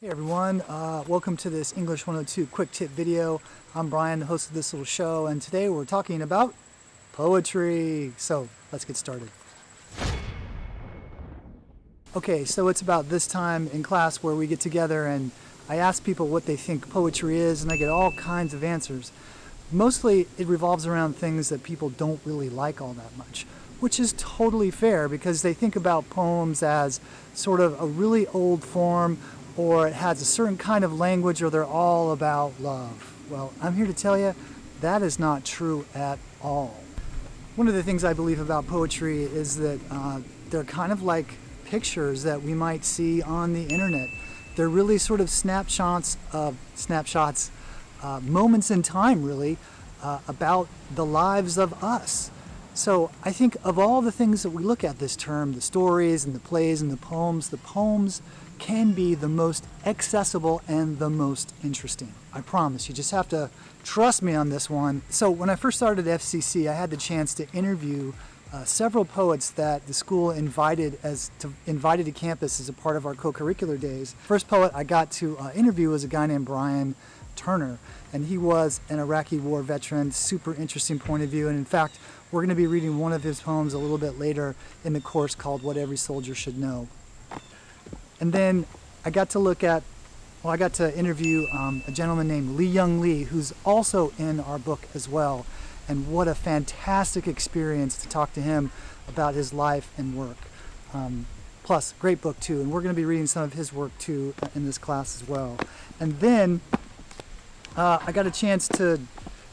Hey everyone, uh, welcome to this English 102 quick tip video. I'm Brian, the host of this little show, and today we're talking about poetry. So let's get started. Okay, so it's about this time in class where we get together and I ask people what they think poetry is and I get all kinds of answers. Mostly it revolves around things that people don't really like all that much, which is totally fair because they think about poems as sort of a really old form or it has a certain kind of language or they're all about love. Well, I'm here to tell you that is not true at all. One of the things I believe about poetry is that uh, they're kind of like pictures that we might see on the internet. They're really sort of snapshots of snapshots uh, moments in time, really, uh, about the lives of us. So I think of all the things that we look at this term, the stories and the plays and the poems, the poems can be the most accessible and the most interesting. I promise. You just have to trust me on this one. So when I first started FCC, I had the chance to interview uh, several poets that the school invited as to invited to campus as a part of our co-curricular days. First poet I got to uh, interview was a guy named Brian Turner, and he was an Iraqi war veteran, super interesting point of view. And in fact, we're going to be reading one of his poems a little bit later in the course called What Every Soldier Should Know. And then I got to look at, well, I got to interview um, a gentleman named Li-Young Lee, who's also in our book as well. And what a fantastic experience to talk to him about his life and work. Um, plus, great book too. And we're going to be reading some of his work too in this class as well. And then uh, I got a chance to,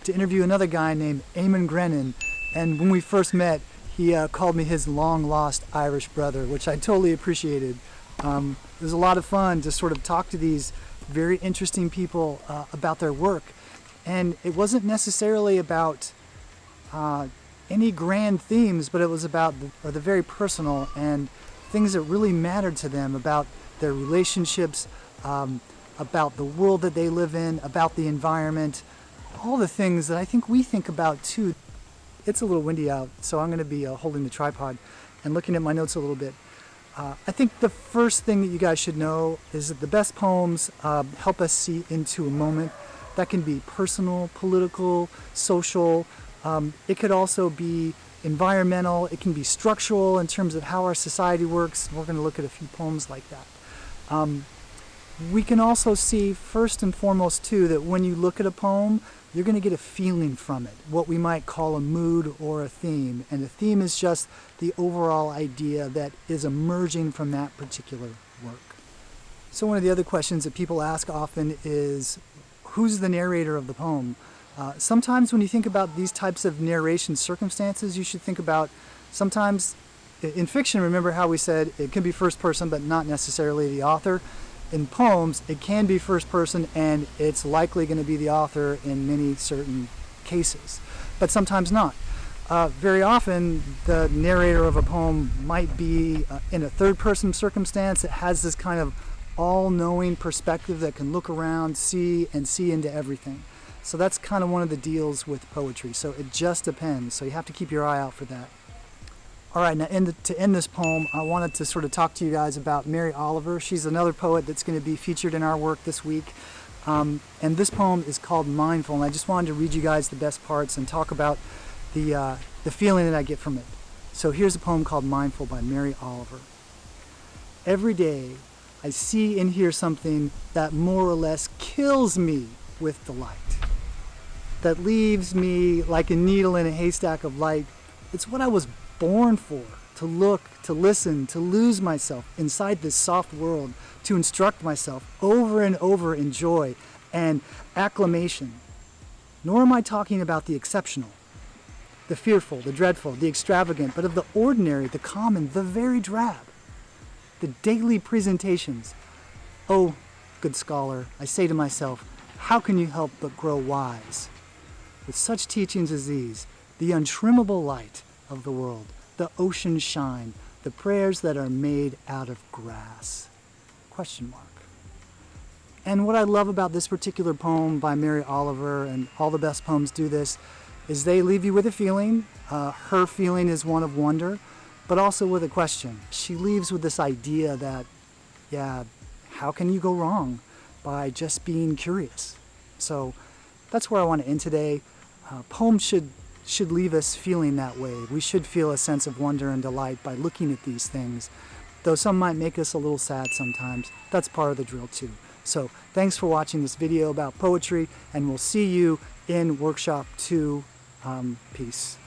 to interview another guy named Eamon Grennan. And when we first met, he uh, called me his long lost Irish brother, which I totally appreciated. Um, it was a lot of fun to sort of talk to these very interesting people uh, about their work. And it wasn't necessarily about uh, any grand themes, but it was about the, the very personal and things that really mattered to them about their relationships, um, about the world that they live in, about the environment, all the things that I think we think about too. It's a little windy out, so I'm going to be uh, holding the tripod and looking at my notes a little bit. Uh, I think the first thing that you guys should know is that the best poems uh, help us see into a moment. That can be personal, political, social. Um, it could also be environmental. It can be structural in terms of how our society works. We're going to look at a few poems like that. Um, we can also see first and foremost too that when you look at a poem you're going to get a feeling from it what we might call a mood or a theme. And a theme is just the overall idea that is emerging from that particular work. So one of the other questions that people ask often is who's the narrator of the poem? Uh, sometimes when you think about these types of narration circumstances you should think about sometimes in fiction remember how we said it can be first person but not necessarily the author in poems, it can be first person and it's likely going to be the author in many certain cases, but sometimes not. Uh, very often, the narrator of a poem might be uh, in a third person circumstance. It has this kind of all knowing perspective that can look around, see, and see into everything. So that's kind of one of the deals with poetry. So it just depends. So you have to keep your eye out for that. All right, now the, to end this poem, I wanted to sort of talk to you guys about Mary Oliver. She's another poet that's going to be featured in our work this week. Um, and this poem is called Mindful, and I just wanted to read you guys the best parts and talk about the, uh, the feeling that I get from it. So here's a poem called Mindful by Mary Oliver. Every day, I see and hear something that more or less kills me with delight. That leaves me like a needle in a haystack of light. It's what I was born for to look, to listen, to lose myself inside this soft world, to instruct myself over and over in joy and acclamation. Nor am I talking about the exceptional, the fearful, the dreadful, the extravagant, but of the ordinary, the common, the very drab. The daily presentations. Oh, good scholar, I say to myself, how can you help but grow wise? With such teachings as these, the untrimmable light, of the world, the ocean shine, the prayers that are made out of grass. Question mark. And what I love about this particular poem by Mary Oliver, and all the best poems do this, is they leave you with a feeling. Uh, her feeling is one of wonder, but also with a question. She leaves with this idea that, yeah, how can you go wrong by just being curious? So that's where I want to end today. Uh, poems should should leave us feeling that way. We should feel a sense of wonder and delight by looking at these things. Though some might make us a little sad sometimes, that's part of the drill too. So thanks for watching this video about poetry and we'll see you in workshop two. Um, peace.